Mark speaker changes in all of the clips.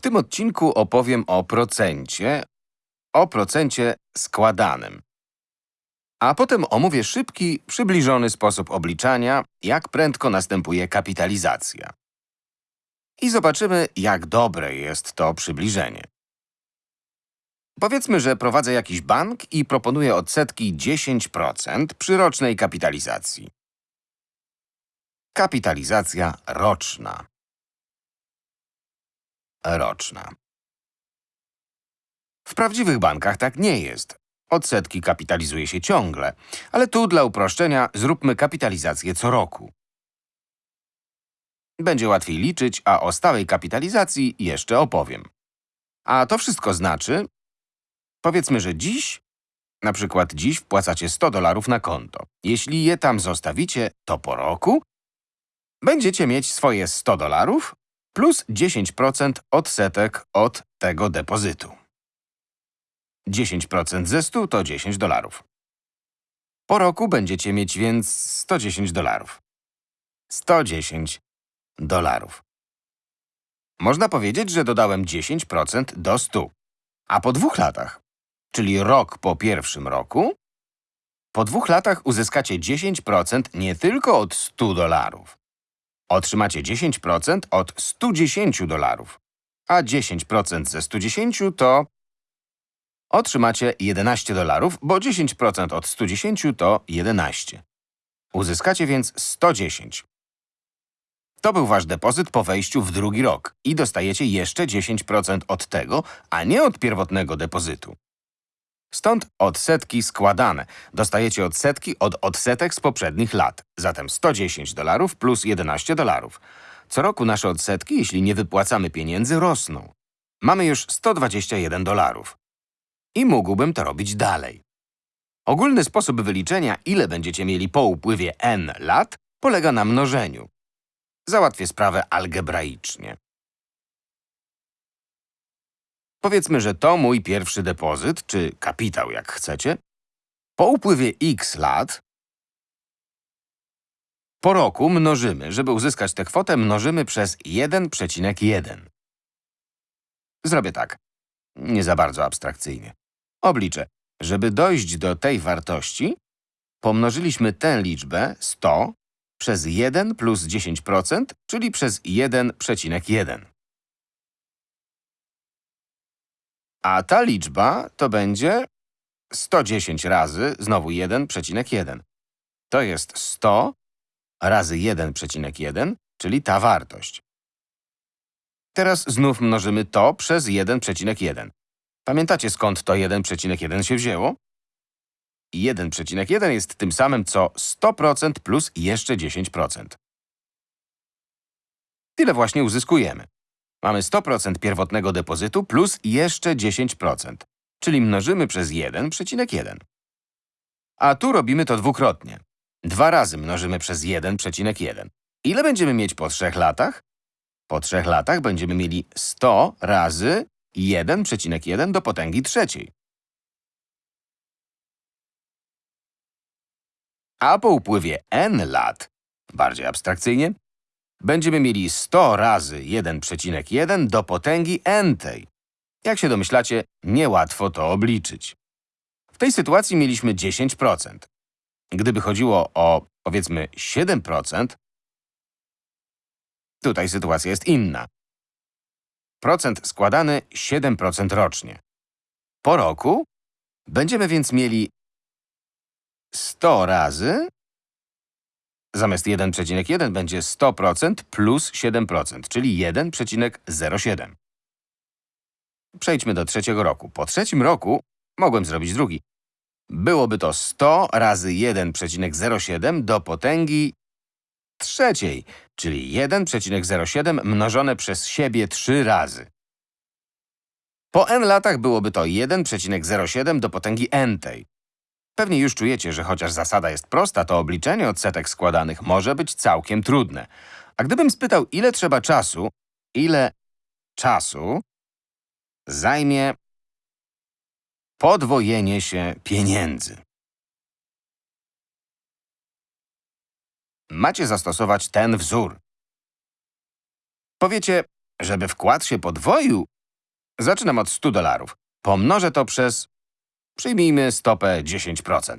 Speaker 1: W tym odcinku opowiem o procencie, o procencie składanym. A potem omówię szybki, przybliżony sposób obliczania, jak prędko następuje kapitalizacja. I zobaczymy, jak dobre jest to przybliżenie. Powiedzmy, że prowadzę jakiś bank i proponuję odsetki 10% przy rocznej kapitalizacji. Kapitalizacja roczna. Roczna. W prawdziwych bankach tak nie jest. Odsetki kapitalizuje się ciągle, ale tu dla uproszczenia zróbmy kapitalizację co roku. Będzie łatwiej liczyć, a o stałej kapitalizacji jeszcze opowiem. A to wszystko znaczy, powiedzmy, że dziś, na przykład dziś wpłacacie 100 dolarów na konto. Jeśli je tam zostawicie, to po roku będziecie mieć swoje 100 dolarów plus 10% odsetek od tego depozytu. 10% ze 100 to 10 dolarów. Po roku będziecie mieć więc 110 dolarów. 110 dolarów. Można powiedzieć, że dodałem 10% do 100. A po dwóch latach, czyli rok po pierwszym roku, po dwóch latach uzyskacie 10% nie tylko od 100 dolarów. Otrzymacie 10% od 110 dolarów, a 10% ze 110 to otrzymacie 11 dolarów, bo 10% od 110 to 11. Uzyskacie więc 110. To był wasz depozyt po wejściu w drugi rok i dostajecie jeszcze 10% od tego, a nie od pierwotnego depozytu. Stąd odsetki składane. Dostajecie odsetki od odsetek z poprzednich lat. Zatem 110 dolarów plus 11 dolarów. Co roku nasze odsetki, jeśli nie wypłacamy pieniędzy, rosną. Mamy już 121 dolarów. I mógłbym to robić dalej. Ogólny sposób wyliczenia, ile będziecie mieli po upływie n lat, polega na mnożeniu. Załatwię sprawę algebraicznie. Powiedzmy, że to mój pierwszy depozyt, czy kapitał, jak chcecie. Po upływie x lat, po roku mnożymy, żeby uzyskać tę kwotę, mnożymy przez 1,1. Zrobię tak, nie za bardzo abstrakcyjnie. Obliczę, żeby dojść do tej wartości, pomnożyliśmy tę liczbę 100 przez 1 plus 10%, czyli przez 1,1. A ta liczba to będzie 110 razy, znowu 1,1. To jest 100 razy 1,1, czyli ta wartość. Teraz znów mnożymy to przez 1,1. Pamiętacie skąd to 1,1 się wzięło? 1,1 jest tym samym co 100% plus jeszcze 10%. Tyle właśnie uzyskujemy. Mamy 100% pierwotnego depozytu plus jeszcze 10%, czyli mnożymy przez 1,1. A tu robimy to dwukrotnie. Dwa razy mnożymy przez 1,1. Ile będziemy mieć po trzech latach? Po trzech latach będziemy mieli 100 razy 1,1 do potęgi trzeciej. A po upływie n lat, bardziej abstrakcyjnie, będziemy mieli 100 razy 1,1 do potęgi n-tej. Jak się domyślacie, niełatwo to obliczyć. W tej sytuacji mieliśmy 10%. Gdyby chodziło o, powiedzmy, 7%, tutaj sytuacja jest inna. Procent składany 7% rocznie. Po roku będziemy więc mieli 100 razy Zamiast 1,1 będzie 100% plus 7%, czyli 1,07. Przejdźmy do trzeciego roku. Po trzecim roku mogłem zrobić drugi. Byłoby to 100 razy 1,07 do potęgi trzeciej, czyli 1,07 mnożone przez siebie 3 razy. Po n latach byłoby to 1,07 do potęgi n tej. Pewnie już czujecie, że chociaż zasada jest prosta, to obliczenie odsetek składanych może być całkiem trudne. A gdybym spytał, ile trzeba czasu, ile czasu zajmie podwojenie się pieniędzy. Macie zastosować ten wzór. Powiecie, Żeby wkład się podwoił, zaczynam od 100 dolarów. Pomnożę to przez, przyjmijmy stopę 10%.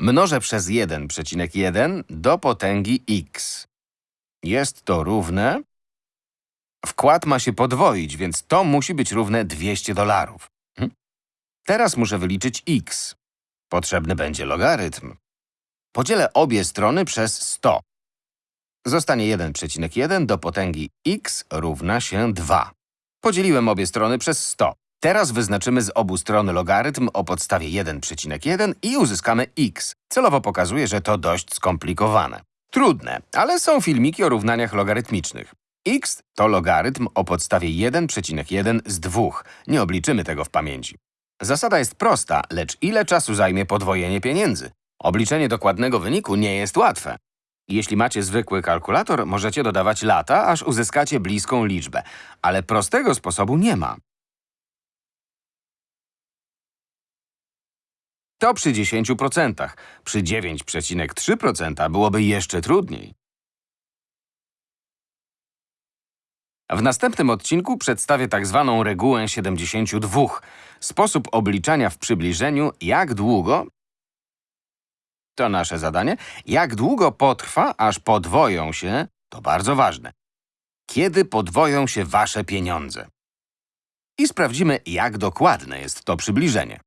Speaker 1: Mnożę przez 1,1 do potęgi x. Jest to równe... Wkład ma się podwoić, więc to musi być równe 200 dolarów. Hm? Teraz muszę wyliczyć x. Potrzebny będzie logarytm. Podzielę obie strony przez 100. Zostanie 1,1 do potęgi x równa się 2. Podzieliłem obie strony przez 100. Teraz wyznaczymy z obu stron logarytm o podstawie 1,1 i uzyskamy x. Celowo pokazuję, że to dość skomplikowane. Trudne, ale są filmiki o równaniach logarytmicznych. x to logarytm o podstawie 1,1 z 2. Nie obliczymy tego w pamięci. Zasada jest prosta, lecz ile czasu zajmie podwojenie pieniędzy? Obliczenie dokładnego wyniku nie jest łatwe. Jeśli macie zwykły kalkulator, możecie dodawać lata, aż uzyskacie bliską liczbę. Ale prostego sposobu nie ma. To przy 10%. Przy 9,3% byłoby jeszcze trudniej. W następnym odcinku przedstawię tak zwaną regułę 72. Sposób obliczania w przybliżeniu, jak długo to nasze zadanie. Jak długo potrwa, aż podwoją się, to bardzo ważne. Kiedy podwoją się wasze pieniądze? I sprawdzimy, jak dokładne jest to przybliżenie.